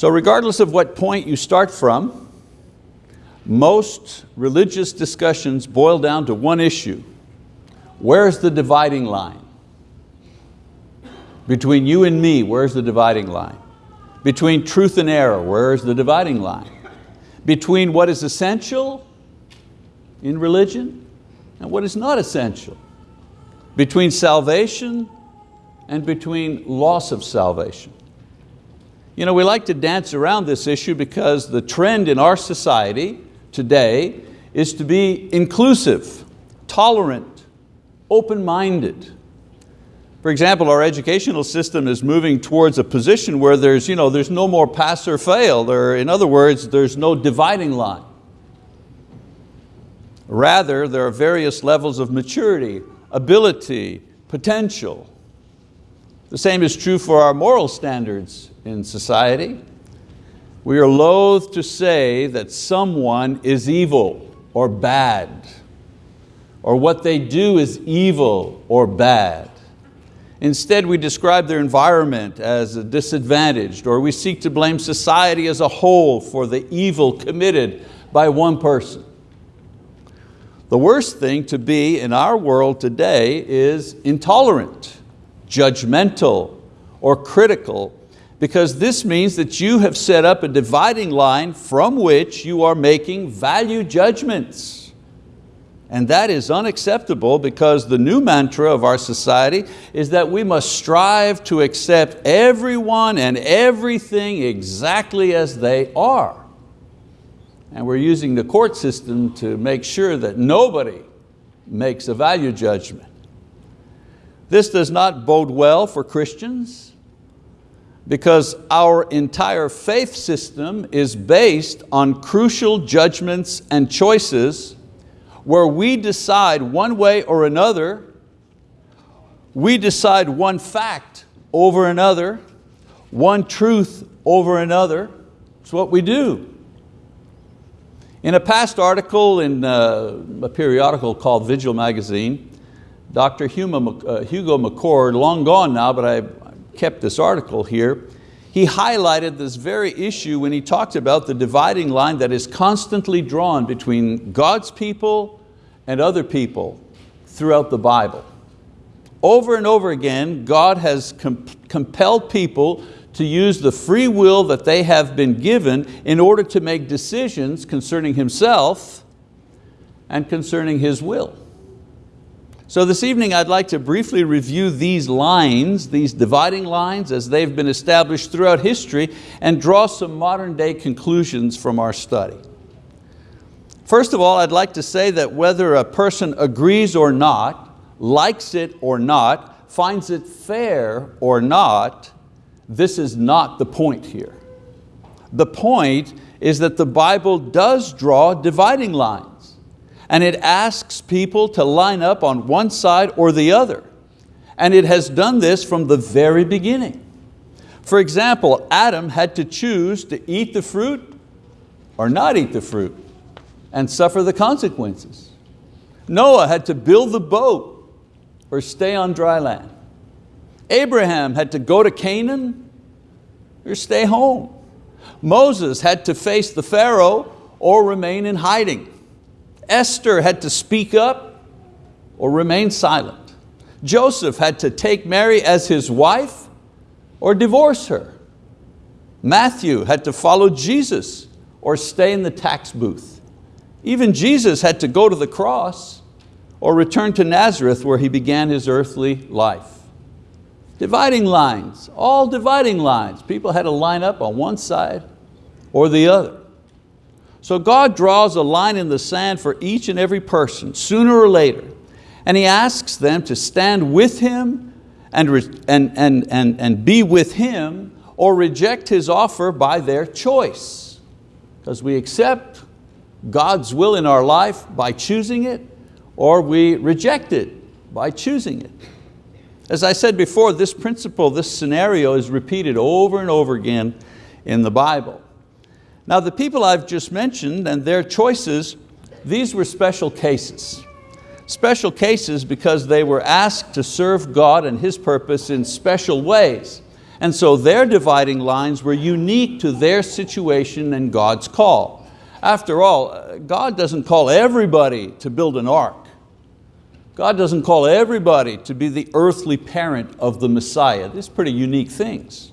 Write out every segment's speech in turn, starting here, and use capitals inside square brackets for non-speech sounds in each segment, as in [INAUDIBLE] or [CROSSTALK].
So regardless of what point you start from, most religious discussions boil down to one issue. Where's the dividing line? Between you and me, where's the dividing line? Between truth and error, where's the dividing line? Between what is essential in religion and what is not essential. Between salvation and between loss of salvation. You know, we like to dance around this issue because the trend in our society today is to be inclusive, tolerant, open-minded. For example, our educational system is moving towards a position where there's, you know, there's no more pass or fail. There, in other words, there's no dividing line. Rather, there are various levels of maturity, ability, potential. The same is true for our moral standards in society. We are loath to say that someone is evil or bad, or what they do is evil or bad. Instead, we describe their environment as disadvantaged, or we seek to blame society as a whole for the evil committed by one person. The worst thing to be in our world today is intolerant, judgmental, or critical because this means that you have set up a dividing line from which you are making value judgments. And that is unacceptable because the new mantra of our society is that we must strive to accept everyone and everything exactly as they are. And we're using the court system to make sure that nobody makes a value judgment. This does not bode well for Christians because our entire faith system is based on crucial judgments and choices where we decide one way or another, we decide one fact over another, one truth over another. It's what we do. In a past article in uh, a periodical called Vigil Magazine, Dr. Uh, Hugo McCord, long gone now, but I kept this article here, he highlighted this very issue when he talked about the dividing line that is constantly drawn between God's people and other people throughout the Bible. Over and over again, God has compelled people to use the free will that they have been given in order to make decisions concerning Himself and concerning His will. So this evening I'd like to briefly review these lines, these dividing lines as they've been established throughout history and draw some modern day conclusions from our study. First of all, I'd like to say that whether a person agrees or not, likes it or not, finds it fair or not, this is not the point here. The point is that the Bible does draw dividing lines and it asks people to line up on one side or the other. And it has done this from the very beginning. For example, Adam had to choose to eat the fruit or not eat the fruit and suffer the consequences. Noah had to build the boat or stay on dry land. Abraham had to go to Canaan or stay home. Moses had to face the Pharaoh or remain in hiding. Esther had to speak up or remain silent. Joseph had to take Mary as his wife or divorce her. Matthew had to follow Jesus or stay in the tax booth. Even Jesus had to go to the cross or return to Nazareth where he began his earthly life. Dividing lines, all dividing lines. People had to line up on one side or the other. So God draws a line in the sand for each and every person, sooner or later, and He asks them to stand with Him and, and, and, and, and be with Him or reject His offer by their choice. Because we accept God's will in our life by choosing it, or we reject it by choosing it. As I said before, this principle, this scenario is repeated over and over again in the Bible. Now the people I've just mentioned and their choices, these were special cases. Special cases because they were asked to serve God and His purpose in special ways. And so their dividing lines were unique to their situation and God's call. After all, uh, God doesn't call everybody to build an ark. God doesn't call everybody to be the earthly parent of the Messiah. These pretty unique things.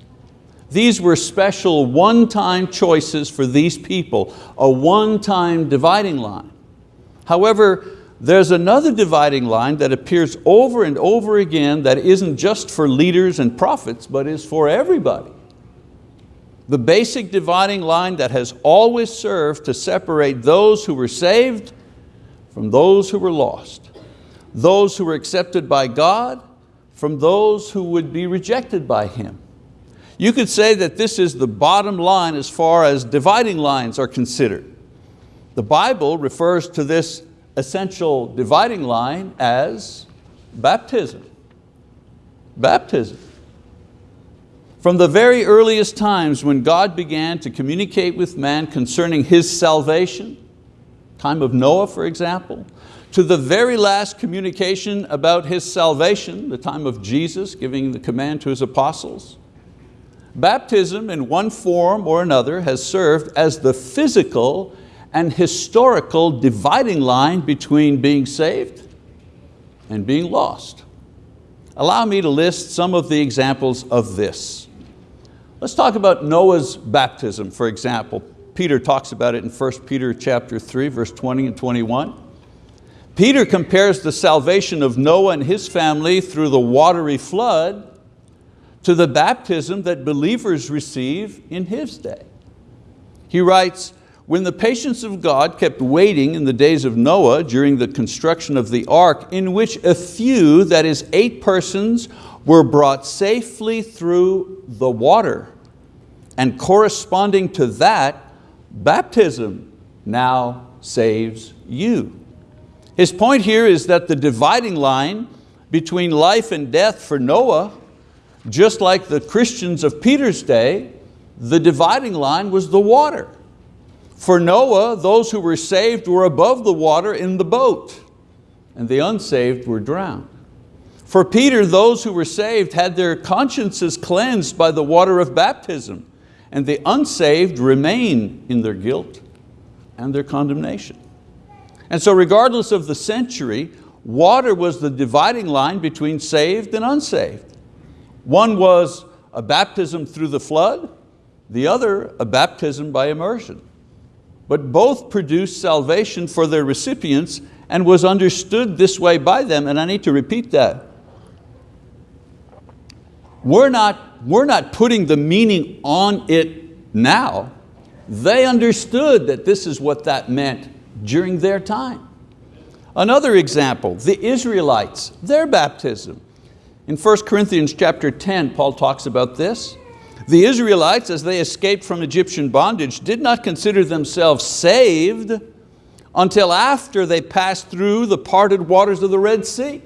These were special one-time choices for these people, a one-time dividing line. However, there's another dividing line that appears over and over again that isn't just for leaders and prophets, but is for everybody. The basic dividing line that has always served to separate those who were saved from those who were lost, those who were accepted by God from those who would be rejected by Him. You could say that this is the bottom line as far as dividing lines are considered. The Bible refers to this essential dividing line as baptism. Baptism. From the very earliest times when God began to communicate with man concerning His salvation, time of Noah for example, to the very last communication about His salvation, the time of Jesus giving the command to His apostles, baptism in one form or another has served as the physical and historical dividing line between being saved and being lost. Allow me to list some of the examples of this. Let's talk about Noah's baptism, for example. Peter talks about it in 1 Peter chapter 3, verse 20 and 21. Peter compares the salvation of Noah and his family through the watery flood to the baptism that believers receive in his day. He writes, when the patience of God kept waiting in the days of Noah during the construction of the ark, in which a few, that is eight persons, were brought safely through the water, and corresponding to that, baptism now saves you. His point here is that the dividing line between life and death for Noah, just like the Christians of Peter's day, the dividing line was the water. For Noah, those who were saved were above the water in the boat, and the unsaved were drowned. For Peter, those who were saved had their consciences cleansed by the water of baptism, and the unsaved remain in their guilt and their condemnation. And so regardless of the century, water was the dividing line between saved and unsaved. One was a baptism through the flood, the other a baptism by immersion but both produced salvation for their recipients and was understood this way by them, and I need to repeat that. We're not, we're not putting the meaning on it now. They understood that this is what that meant during their time. Another example, the Israelites, their baptism. In 1 Corinthians chapter 10, Paul talks about this. The Israelites, as they escaped from Egyptian bondage, did not consider themselves saved until after they passed through the parted waters of the Red Sea.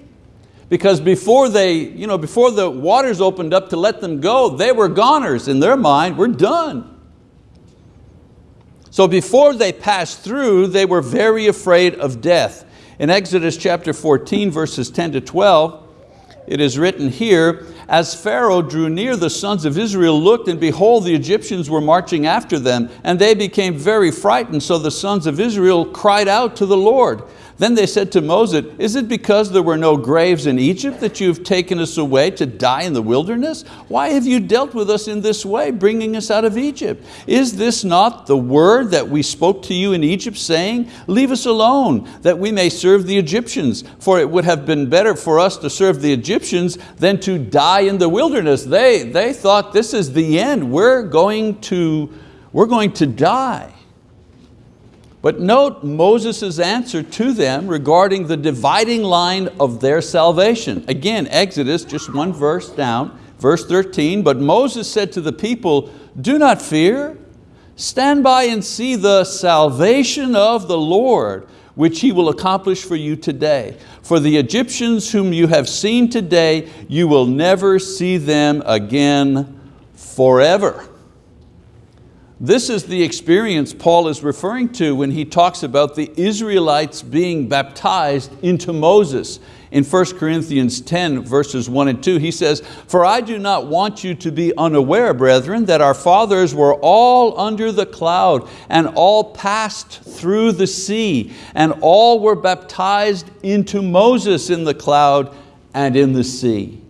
Because before, they, you know, before the waters opened up to let them go, they were goners in their mind, we're done. So before they passed through, they were very afraid of death. In Exodus chapter 14, verses 10 to 12, it is written here, as Pharaoh drew near, the sons of Israel looked, and behold, the Egyptians were marching after them, and they became very frightened. So the sons of Israel cried out to the Lord. Then they said to Moses, is it because there were no graves in Egypt that you've taken us away to die in the wilderness? Why have you dealt with us in this way, bringing us out of Egypt? Is this not the word that we spoke to you in Egypt, saying, leave us alone, that we may serve the Egyptians? For it would have been better for us to serve the Egyptians than to die in the wilderness. They, they thought this is the end, we're going to, we're going to die. But note Moses' answer to them regarding the dividing line of their salvation. Again, Exodus, just one verse down, verse 13, but Moses said to the people, do not fear, stand by and see the salvation of the Lord, which He will accomplish for you today. For the Egyptians whom you have seen today, you will never see them again forever. This is the experience Paul is referring to when he talks about the Israelites being baptized into Moses. In 1 Corinthians 10 verses 1 and 2 he says, For I do not want you to be unaware, brethren, that our fathers were all under the cloud and all passed through the sea and all were baptized into Moses in the cloud and in the sea.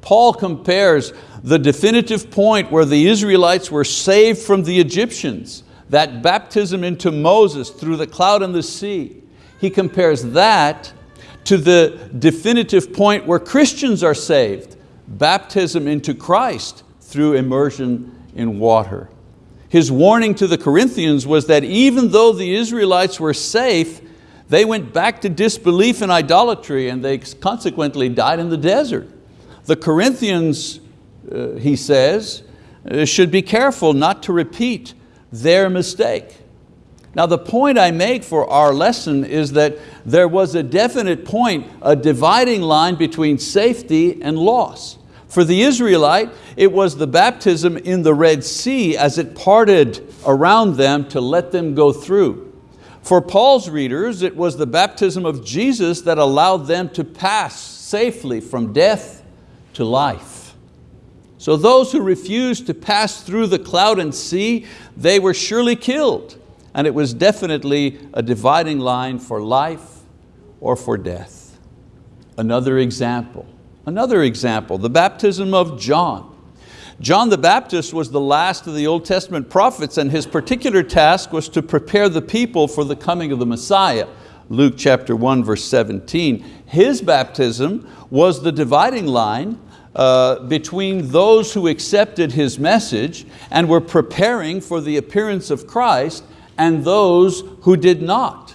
Paul compares the definitive point where the Israelites were saved from the Egyptians, that baptism into Moses through the cloud and the sea. He compares that to the definitive point where Christians are saved, baptism into Christ through immersion in water. His warning to the Corinthians was that even though the Israelites were safe, they went back to disbelief and idolatry and they consequently died in the desert. The Corinthians uh, he says, uh, should be careful not to repeat their mistake. Now the point I make for our lesson is that there was a definite point, a dividing line between safety and loss. For the Israelite, it was the baptism in the Red Sea as it parted around them to let them go through. For Paul's readers, it was the baptism of Jesus that allowed them to pass safely from death to life. So those who refused to pass through the cloud and sea, they were surely killed. And it was definitely a dividing line for life or for death. Another example, another example, the baptism of John. John the Baptist was the last of the Old Testament prophets and his particular task was to prepare the people for the coming of the Messiah. Luke chapter 1 verse 17. His baptism was the dividing line uh, between those who accepted his message and were preparing for the appearance of Christ and those who did not.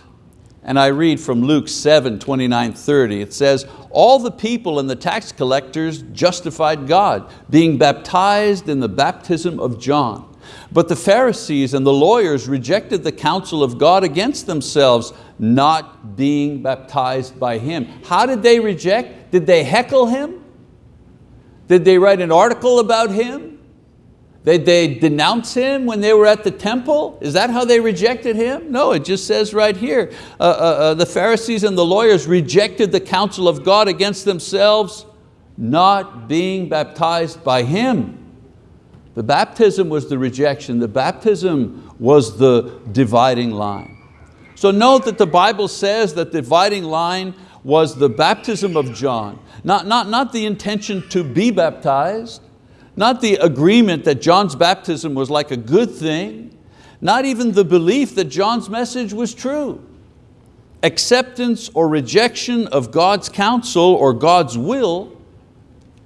And I read from Luke 7, 29, 30, it says, all the people and the tax collectors justified God, being baptized in the baptism of John. But the Pharisees and the lawyers rejected the counsel of God against themselves, not being baptized by him. How did they reject? Did they heckle him? Did they write an article about him? Did they denounce him when they were at the temple? Is that how they rejected him? No, it just says right here, uh, uh, uh, the Pharisees and the lawyers rejected the counsel of God against themselves, not being baptized by him. The baptism was the rejection, the baptism was the dividing line. So note that the Bible says that the dividing line was the baptism of John. Not, not, not the intention to be baptized, not the agreement that John's baptism was like a good thing, not even the belief that John's message was true. Acceptance or rejection of God's counsel or God's will,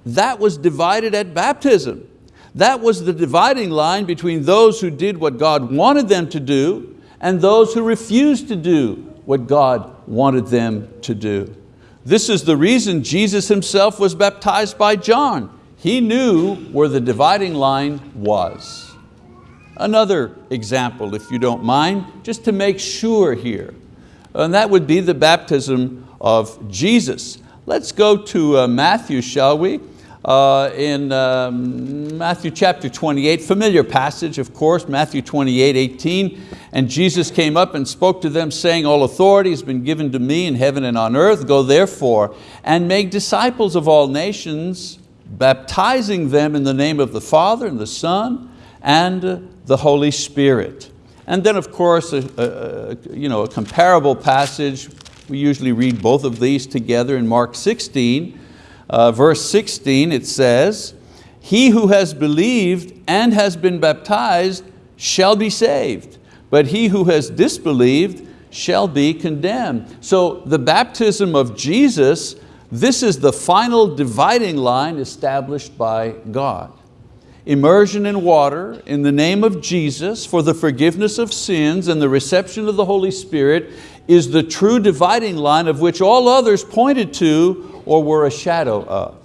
that was divided at baptism. That was the dividing line between those who did what God wanted them to do and those who refused to do what God wanted them to do. This is the reason Jesus himself was baptized by John. He knew where the dividing line was. Another example, if you don't mind, just to make sure here, and that would be the baptism of Jesus. Let's go to uh, Matthew, shall we? Uh, in um, Matthew chapter 28, familiar passage of course, Matthew 28, 18. And Jesus came up and spoke to them saying, all authority has been given to me in heaven and on earth. Go therefore and make disciples of all nations, baptizing them in the name of the Father and the Son and the Holy Spirit. And then of course, a, a, you know, a comparable passage, we usually read both of these together in Mark 16, uh, verse 16 it says, he who has believed and has been baptized shall be saved, but he who has disbelieved shall be condemned. So the baptism of Jesus, this is the final dividing line established by God. Immersion in water in the name of Jesus for the forgiveness of sins and the reception of the Holy Spirit is the true dividing line of which all others pointed to or were a shadow of.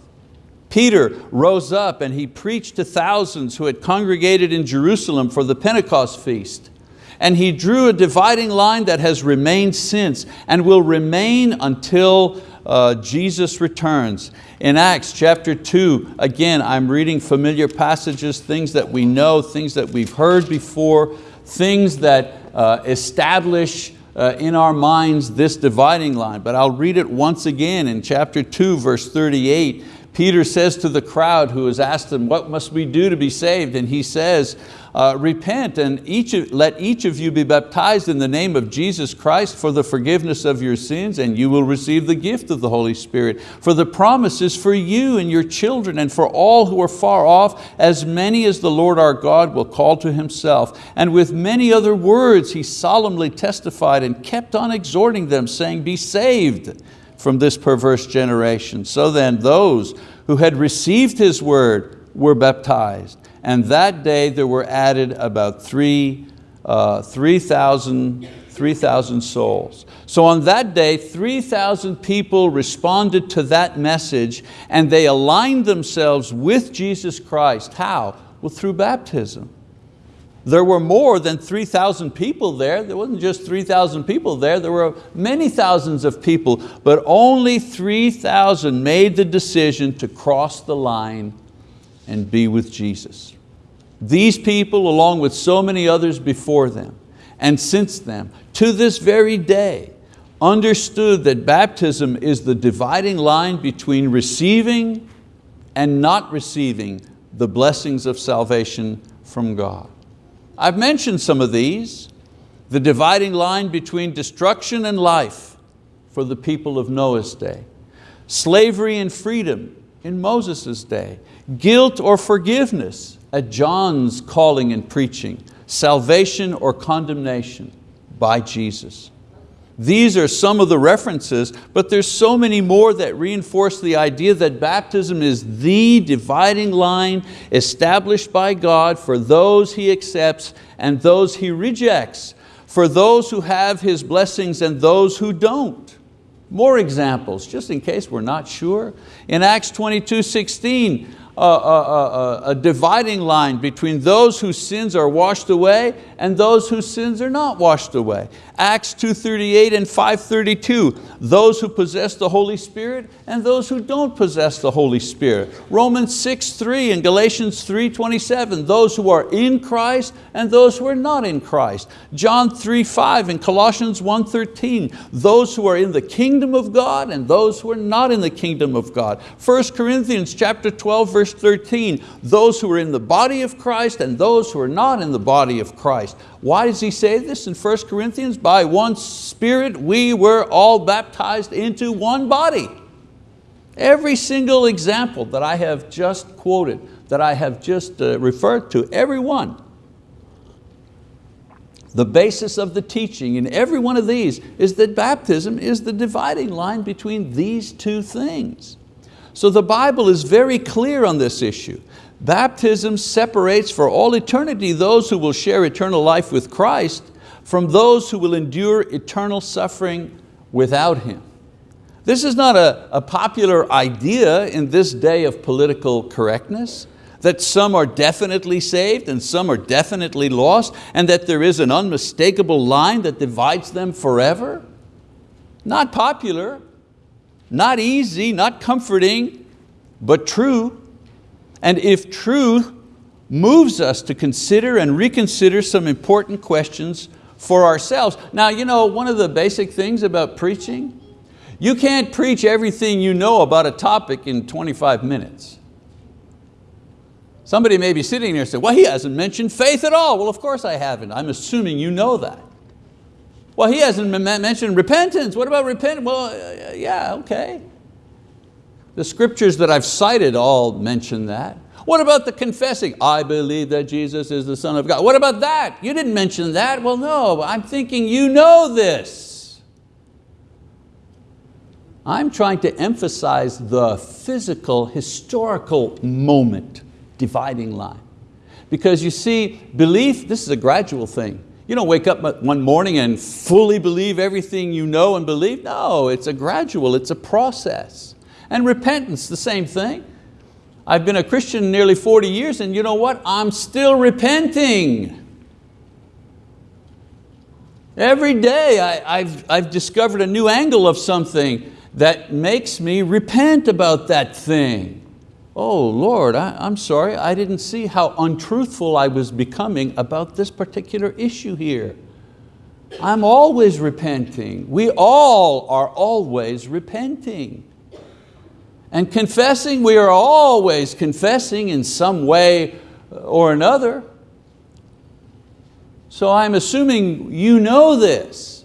Peter rose up and he preached to thousands who had congregated in Jerusalem for the Pentecost feast. And he drew a dividing line that has remained since and will remain until uh, Jesus returns. In Acts chapter 2, again, I'm reading familiar passages, things that we know, things that we've heard before, things that uh, establish uh, in our minds this dividing line. But I'll read it once again in chapter 2, verse 38. Peter says to the crowd who has asked him, what must we do to be saved? And he says, uh, repent and each of, let each of you be baptized in the name of Jesus Christ for the forgiveness of your sins and you will receive the gift of the Holy Spirit. For the promise is for you and your children and for all who are far off, as many as the Lord our God will call to Himself. And with many other words he solemnly testified and kept on exhorting them, saying, be saved from this perverse generation. So then those who had received His word were baptized and that day there were added about 3,000 uh, 3, souls. So on that day, 3,000 people responded to that message and they aligned themselves with Jesus Christ. How? Well, through baptism. There were more than 3,000 people there. There wasn't just 3,000 people there, there were many thousands of people, but only 3,000 made the decision to cross the line and be with Jesus. These people, along with so many others before them and since them, to this very day, understood that baptism is the dividing line between receiving and not receiving the blessings of salvation from God. I've mentioned some of these, the dividing line between destruction and life for the people of Noah's day, slavery and freedom in Moses' day, guilt or forgiveness at John's calling and preaching, salvation or condemnation by Jesus. These are some of the references, but there's so many more that reinforce the idea that baptism is the dividing line established by God for those He accepts and those He rejects, for those who have His blessings and those who don't. More examples, just in case we're not sure. In Acts 22, 16, a, a, a, dividing line between those whose sins are washed away and those whose sins are not washed away. Acts 2.38 and 5.32, those who possess the Holy Spirit and those who don't possess the Holy Spirit. Romans 6.3 and Galatians 3.27, those who are in Christ and those who are not in Christ. John 3.5 and Colossians 1.13, those who are in the kingdom of God and those who are not in the kingdom of God. 1 Corinthians chapter 12 verse 13, those who are in the body of Christ and those who are not in the body of Christ. Why does he say this in 1 Corinthians? By one Spirit we were all baptized into one body. Every single example that I have just quoted, that I have just uh, referred to, every one, the basis of the teaching in every one of these is that baptism is the dividing line between these two things. So the Bible is very clear on this issue. Baptism separates for all eternity those who will share eternal life with Christ from those who will endure eternal suffering without Him. This is not a, a popular idea in this day of political correctness, that some are definitely saved and some are definitely lost, and that there is an unmistakable line that divides them forever. Not popular, not easy, not comforting, but true. And if truth moves us to consider and reconsider some important questions for ourselves. Now, you know, one of the basic things about preaching, you can't preach everything you know about a topic in 25 minutes. Somebody may be sitting there and say, well, he hasn't mentioned faith at all. Well, of course I haven't. I'm assuming you know that. Well, he hasn't mentioned repentance. What about repentance? Well, uh, yeah, okay. The scriptures that I've cited all mention that. What about the confessing? I believe that Jesus is the Son of God. What about that? You didn't mention that. Well, no, I'm thinking you know this. I'm trying to emphasize the physical, historical moment, dividing line. Because you see, belief, this is a gradual thing. You don't wake up one morning and fully believe everything you know and believe. No, it's a gradual, it's a process. And repentance, the same thing. I've been a Christian nearly 40 years and you know what? I'm still repenting. Every day I, have I've discovered a new angle of something that makes me repent about that thing. Oh Lord, I, I'm sorry, I didn't see how untruthful I was becoming about this particular issue here. I'm always repenting. We all are always repenting. And confessing, we are always confessing in some way or another. So I'm assuming you know this.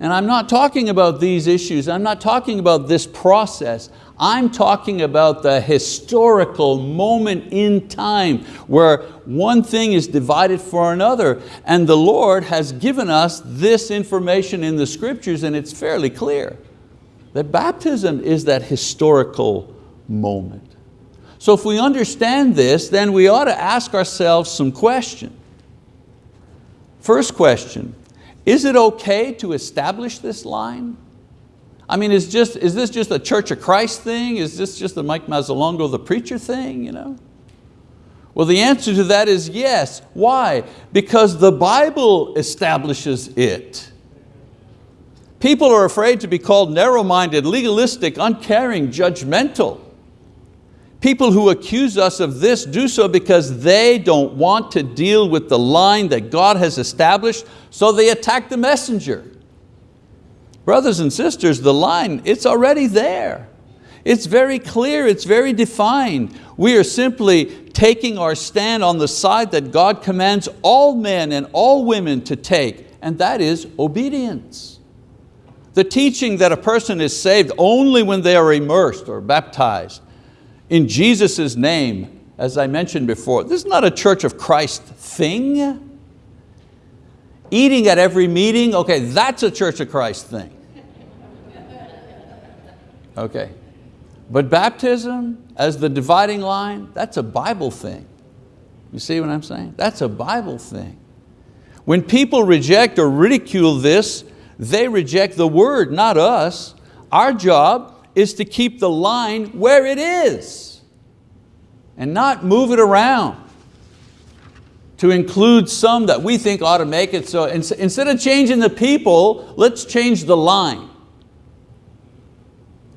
And I'm not talking about these issues, I'm not talking about this process. I'm talking about the historical moment in time where one thing is divided for another. And the Lord has given us this information in the scriptures and it's fairly clear that baptism is that historical moment. So if we understand this, then we ought to ask ourselves some questions. First question, is it okay to establish this line? I mean, is, just, is this just a Church of Christ thing? Is this just the Mike Mazzalongo, the preacher thing? You know? Well, the answer to that is yes. Why? Because the Bible establishes it. People are afraid to be called narrow-minded, legalistic, uncaring, judgmental. People who accuse us of this do so because they don't want to deal with the line that God has established, so they attack the messenger. Brothers and sisters, the line, it's already there. It's very clear, it's very defined. We are simply taking our stand on the side that God commands all men and all women to take, and that is obedience. The teaching that a person is saved only when they are immersed or baptized in Jesus' name, as I mentioned before, this is not a Church of Christ thing. Eating at every meeting, okay, that's a Church of Christ thing. Okay, but baptism as the dividing line, that's a Bible thing. You see what I'm saying? That's a Bible thing. When people reject or ridicule this, they reject the word, not us. Our job is to keep the line where it is and not move it around to include some that we think ought to make it so. Instead of changing the people, let's change the line.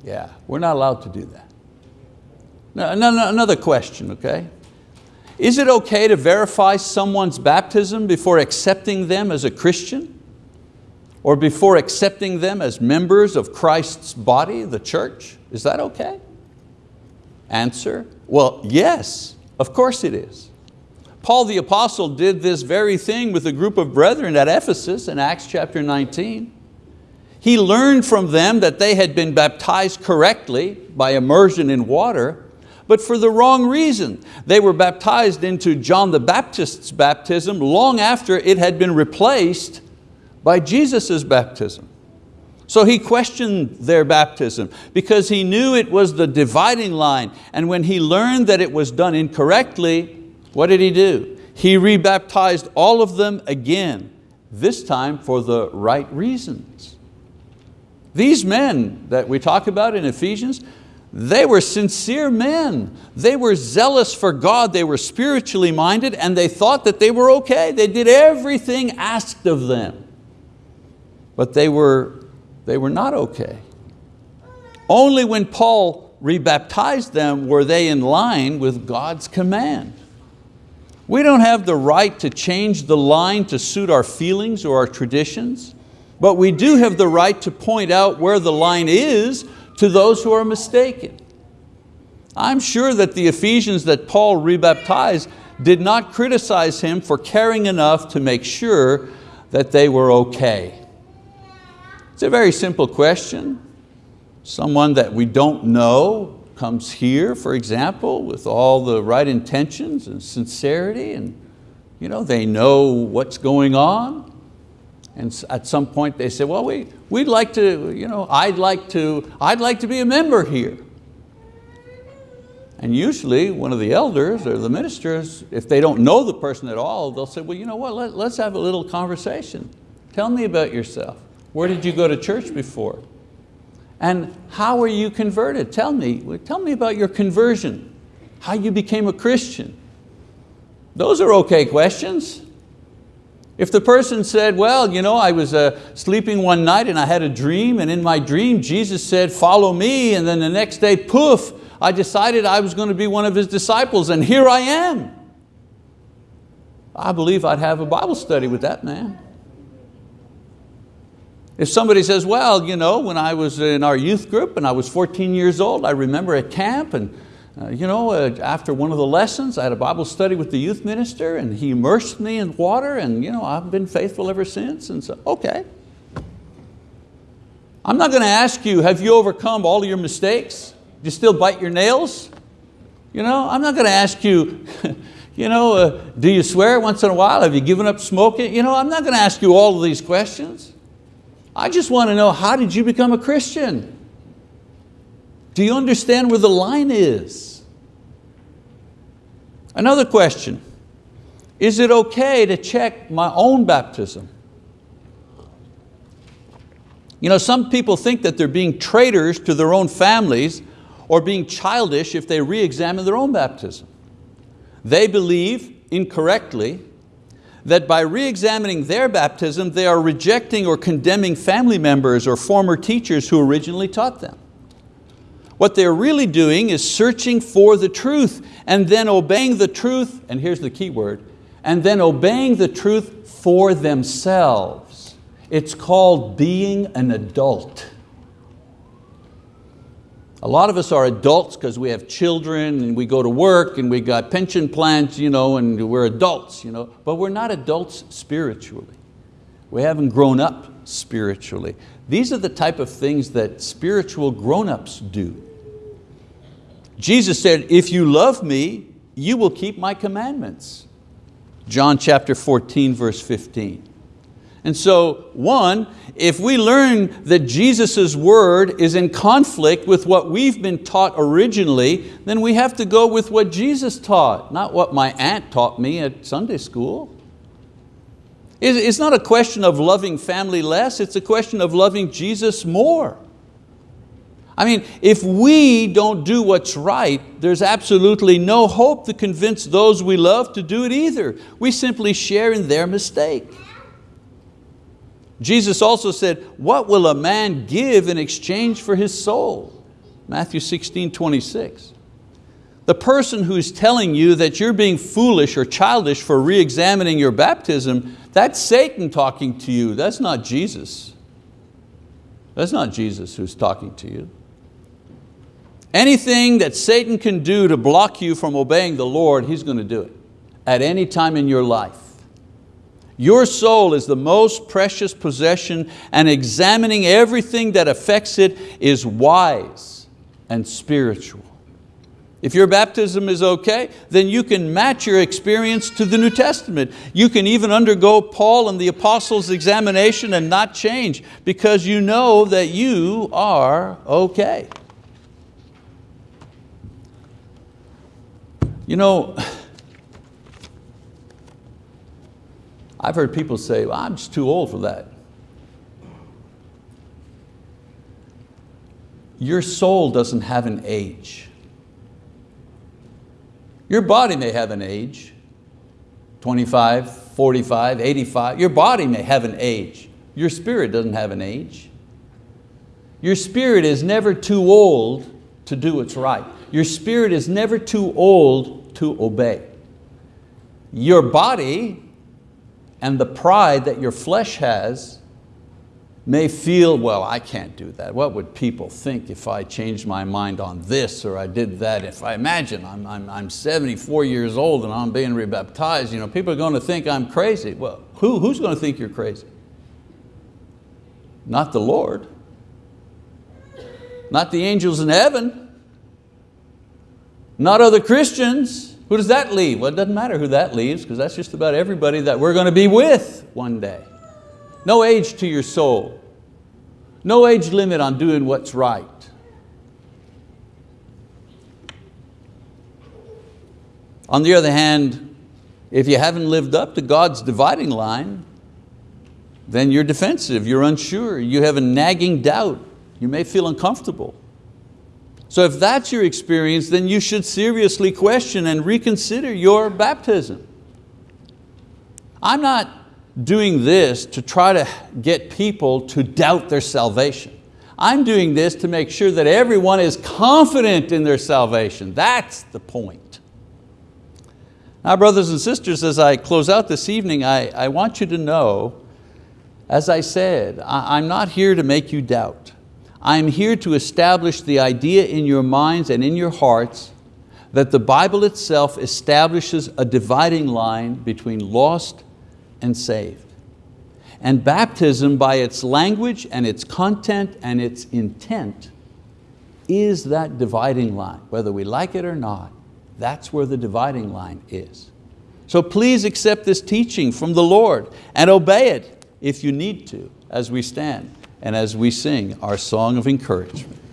Yeah, we're not allowed to do that. Now, another question, okay? Is it okay to verify someone's baptism before accepting them as a Christian? Or before accepting them as members of Christ's body, the church? Is that okay? Answer, well, yes, of course it is. Paul the apostle did this very thing with a group of brethren at Ephesus in Acts chapter 19. He learned from them that they had been baptized correctly by immersion in water, but for the wrong reason. They were baptized into John the Baptist's baptism long after it had been replaced by Jesus' baptism. So he questioned their baptism because he knew it was the dividing line. And when he learned that it was done incorrectly, what did he do? He rebaptized all of them again, this time for the right reasons. These men that we talk about in Ephesians, they were sincere men. They were zealous for God. They were spiritually minded and they thought that they were okay. They did everything asked of them. But they were, they were not okay. Only when Paul rebaptized them were they in line with God's command. We don't have the right to change the line to suit our feelings or our traditions, but we do have the right to point out where the line is to those who are mistaken. I'm sure that the Ephesians that Paul rebaptized did not criticize him for caring enough to make sure that they were okay. A very simple question. Someone that we don't know comes here, for example, with all the right intentions and sincerity and you know, they know what's going on. And at some point they say, well, we, we'd like to, you know, I'd like to, I'd like to be a member here. And usually one of the elders or the ministers, if they don't know the person at all, they'll say, well, you know what, Let, let's have a little conversation. Tell me about yourself. Where did you go to church before? And how were you converted? Tell me, tell me about your conversion, how you became a Christian. Those are okay questions. If the person said, well, you know, I was uh, sleeping one night and I had a dream and in my dream Jesus said, follow me and then the next day, poof, I decided I was going to be one of His disciples and here I am. I believe I'd have a Bible study with that man. If somebody says, well, you know, when I was in our youth group and I was 14 years old, I remember at camp and uh, you know, uh, after one of the lessons, I had a Bible study with the youth minister and he immersed me in water and you know, I've been faithful ever since. And so, okay. I'm not going to ask you, have you overcome all your mistakes? Do you still bite your nails? You know, I'm not going to ask you, [LAUGHS] you know, uh, do you swear once in a while? Have you given up smoking? You know, I'm not going to ask you all of these questions. I just want to know, how did you become a Christian? Do you understand where the line is? Another question, is it okay to check my own baptism? You know, some people think that they're being traitors to their own families or being childish if they re-examine their own baptism. They believe, incorrectly, that by re-examining their baptism, they are rejecting or condemning family members or former teachers who originally taught them. What they're really doing is searching for the truth and then obeying the truth, and here's the key word, and then obeying the truth for themselves. It's called being an adult. A lot of us are adults because we have children and we go to work and we got pension plans you know, and we're adults, you know, but we're not adults spiritually. We haven't grown up spiritually. These are the type of things that spiritual grown-ups do. Jesus said, if you love me, you will keep my commandments. John chapter 14, verse 15. And so, one, if we learn that Jesus' word is in conflict with what we've been taught originally, then we have to go with what Jesus taught, not what my aunt taught me at Sunday school. It's not a question of loving family less, it's a question of loving Jesus more. I mean, if we don't do what's right, there's absolutely no hope to convince those we love to do it either. We simply share in their mistake. Jesus also said, what will a man give in exchange for his soul? Matthew 16, 26. The person who's telling you that you're being foolish or childish for re-examining your baptism, that's Satan talking to you, that's not Jesus. That's not Jesus who's talking to you. Anything that Satan can do to block you from obeying the Lord, he's going to do it at any time in your life. Your soul is the most precious possession and examining everything that affects it is wise and spiritual. If your baptism is okay, then you can match your experience to the New Testament. You can even undergo Paul and the apostles' examination and not change because you know that you are okay. You know, I've heard people say, well, I'm just too old for that. Your soul doesn't have an age. Your body may have an age, 25, 45, 85. Your body may have an age. Your spirit doesn't have an age. Your spirit is never too old to do what's right. Your spirit is never too old to obey. Your body and the pride that your flesh has may feel, well, I can't do that. What would people think if I changed my mind on this or I did that? If I imagine I'm, I'm, I'm 74 years old and I'm being rebaptized, you know, people are going to think I'm crazy. Well, who, who's going to think you're crazy? Not the Lord. Not the angels in heaven. Not other Christians. Who does that leave? Well, it doesn't matter who that leaves because that's just about everybody that we're going to be with one day. No age to your soul. No age limit on doing what's right. On the other hand, if you haven't lived up to God's dividing line, then you're defensive, you're unsure, you have a nagging doubt, you may feel uncomfortable. So if that's your experience, then you should seriously question and reconsider your baptism. I'm not doing this to try to get people to doubt their salvation. I'm doing this to make sure that everyone is confident in their salvation. That's the point. Now brothers and sisters, as I close out this evening, I, I want you to know, as I said, I, I'm not here to make you doubt. I'm here to establish the idea in your minds and in your hearts that the Bible itself establishes a dividing line between lost and saved. And baptism by its language and its content and its intent is that dividing line. Whether we like it or not, that's where the dividing line is. So please accept this teaching from the Lord and obey it if you need to as we stand and as we sing our song of encouragement.